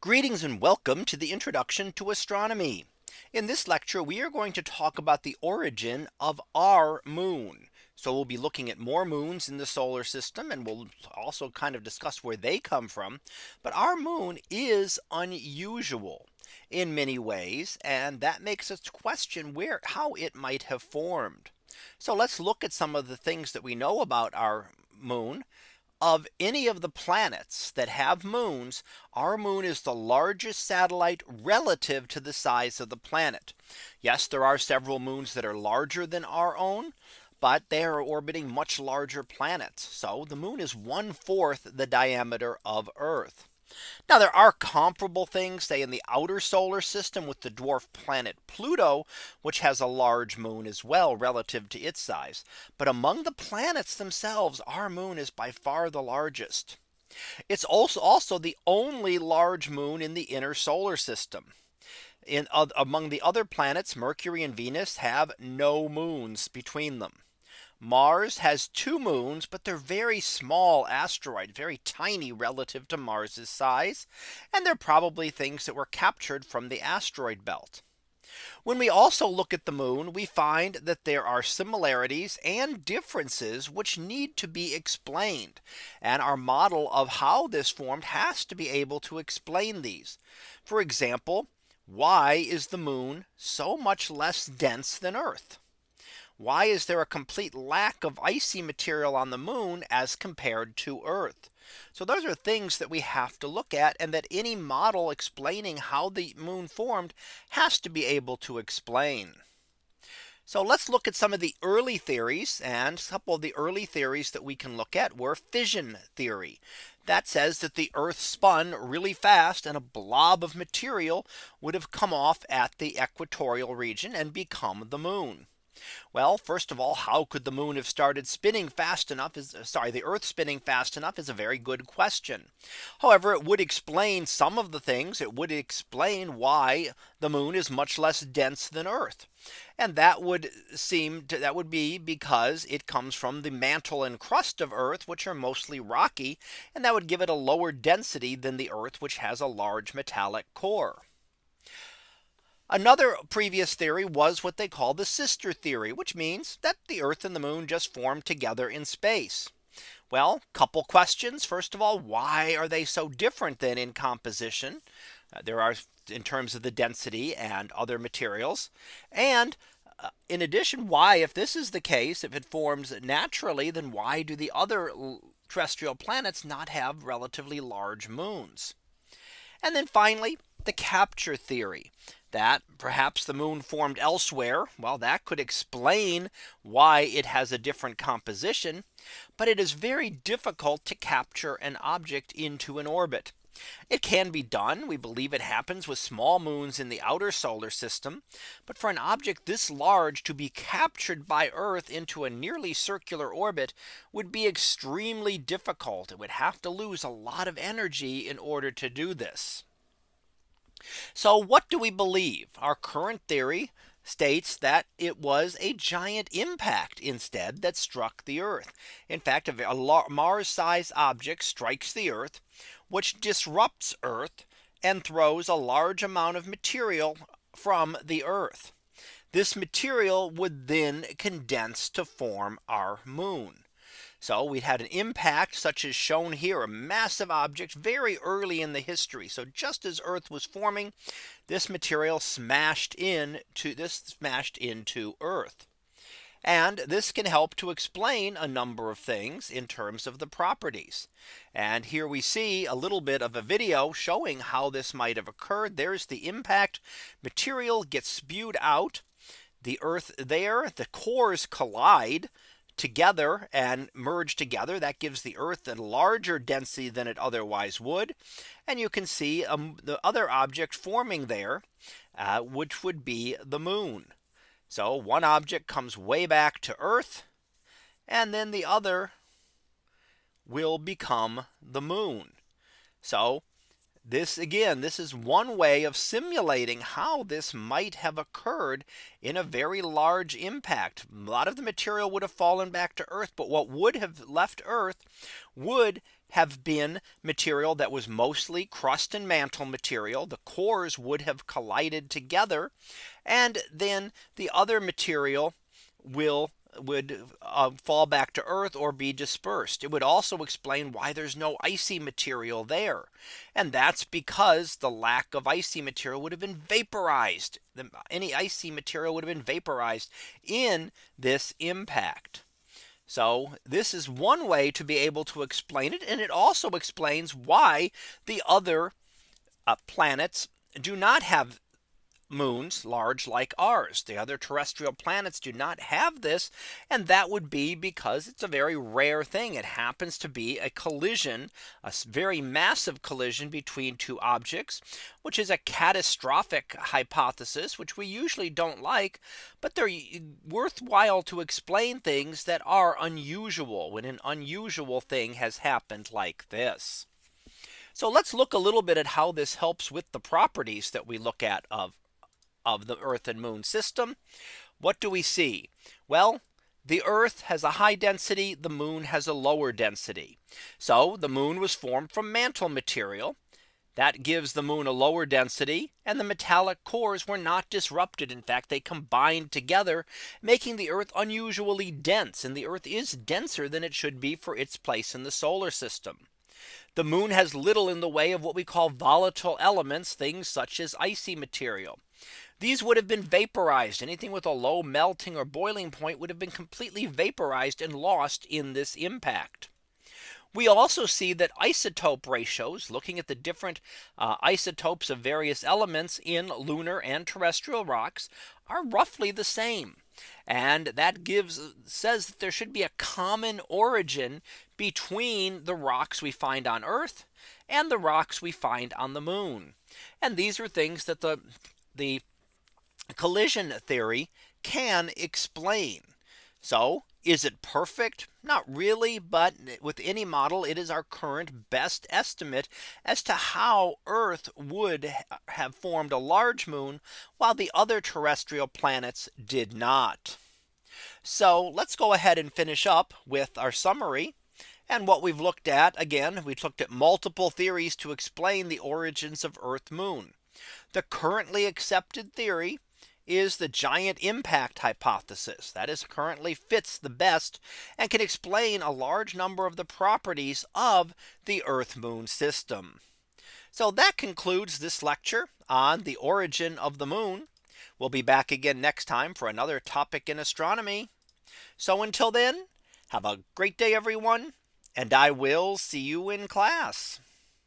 Greetings and welcome to the introduction to astronomy. In this lecture, we are going to talk about the origin of our moon. So we'll be looking at more moons in the solar system and we'll also kind of discuss where they come from. But our moon is unusual in many ways. And that makes us question where how it might have formed. So let's look at some of the things that we know about our moon of any of the planets that have moons, our moon is the largest satellite relative to the size of the planet. Yes, there are several moons that are larger than our own, but they are orbiting much larger planets. So the moon is one fourth the diameter of Earth. Now there are comparable things say in the outer solar system with the dwarf planet Pluto, which has a large moon as well relative to its size. But among the planets themselves, our moon is by far the largest. It's also also the only large moon in the inner solar system. In uh, among the other planets, Mercury and Venus have no moons between them. Mars has two moons, but they're very small asteroid, very tiny relative to Mars's size. And they're probably things that were captured from the asteroid belt. When we also look at the moon, we find that there are similarities and differences which need to be explained. And our model of how this formed has to be able to explain these. For example, why is the moon so much less dense than Earth? Why is there a complete lack of icy material on the moon as compared to Earth? So those are things that we have to look at and that any model explaining how the moon formed has to be able to explain. So let's look at some of the early theories and a couple of the early theories that we can look at were fission theory. That says that the Earth spun really fast and a blob of material would have come off at the equatorial region and become the moon. Well, first of all, how could the moon have started spinning fast enough is uh, sorry, the earth spinning fast enough is a very good question. However, it would explain some of the things it would explain why the moon is much less dense than Earth. And that would seem to, that would be because it comes from the mantle and crust of Earth, which are mostly rocky, and that would give it a lower density than the Earth, which has a large metallic core. Another previous theory was what they call the sister theory, which means that the Earth and the moon just formed together in space. Well, couple questions. First of all, why are they so different than in composition? Uh, there are in terms of the density and other materials. And uh, in addition, why if this is the case, if it forms naturally, then why do the other terrestrial planets not have relatively large moons? And then finally, the capture theory that perhaps the moon formed elsewhere. Well, that could explain why it has a different composition. But it is very difficult to capture an object into an orbit. It can be done. We believe it happens with small moons in the outer solar system. But for an object this large to be captured by Earth into a nearly circular orbit would be extremely difficult. It would have to lose a lot of energy in order to do this. So what do we believe? Our current theory states that it was a giant impact instead that struck the Earth. In fact, a Mars sized object strikes the Earth, which disrupts Earth and throws a large amount of material from the Earth. This material would then condense to form our moon. So we had an impact such as shown here a massive object very early in the history. So just as Earth was forming this material smashed in to this smashed into Earth. And this can help to explain a number of things in terms of the properties. And here we see a little bit of a video showing how this might have occurred. There's the impact material gets spewed out the earth there the cores collide together and merge together that gives the Earth a larger density than it otherwise would. And you can see um, the other object forming there, uh, which would be the moon. So one object comes way back to Earth and then the other will become the moon. So this again, this is one way of simulating how this might have occurred in a very large impact. A lot of the material would have fallen back to Earth. But what would have left Earth would have been material that was mostly crust and mantle material. The cores would have collided together. And then the other material will would uh, fall back to Earth or be dispersed. It would also explain why there's no icy material there. And that's because the lack of icy material would have been vaporized. Any icy material would have been vaporized in this impact. So this is one way to be able to explain it. And it also explains why the other uh, planets do not have moons large like ours. The other terrestrial planets do not have this. And that would be because it's a very rare thing. It happens to be a collision, a very massive collision between two objects, which is a catastrophic hypothesis, which we usually don't like. But they're worthwhile to explain things that are unusual when an unusual thing has happened like this. So let's look a little bit at how this helps with the properties that we look at of of the Earth and Moon system. What do we see? Well, the Earth has a high density, the moon has a lower density. So the moon was formed from mantle material. That gives the moon a lower density and the metallic cores were not disrupted. In fact, they combined together, making the Earth unusually dense. And the Earth is denser than it should be for its place in the solar system. The moon has little in the way of what we call volatile elements, things such as icy material. These would have been vaporized. Anything with a low melting or boiling point would have been completely vaporized and lost in this impact. We also see that isotope ratios looking at the different uh, isotopes of various elements in lunar and terrestrial rocks are roughly the same. And that gives says that there should be a common origin between the rocks we find on Earth and the rocks we find on the moon. And these are things that the the collision theory can explain. So is it perfect? Not really. But with any model, it is our current best estimate as to how Earth would have formed a large moon while the other terrestrial planets did not. So let's go ahead and finish up with our summary. And what we've looked at again, we've looked at multiple theories to explain the origins of Earth moon. The currently accepted theory is the giant impact hypothesis that is currently fits the best and can explain a large number of the properties of the Earth moon system. So that concludes this lecture on the origin of the moon. We'll be back again next time for another topic in astronomy. So until then, have a great day, everyone, and I will see you in class.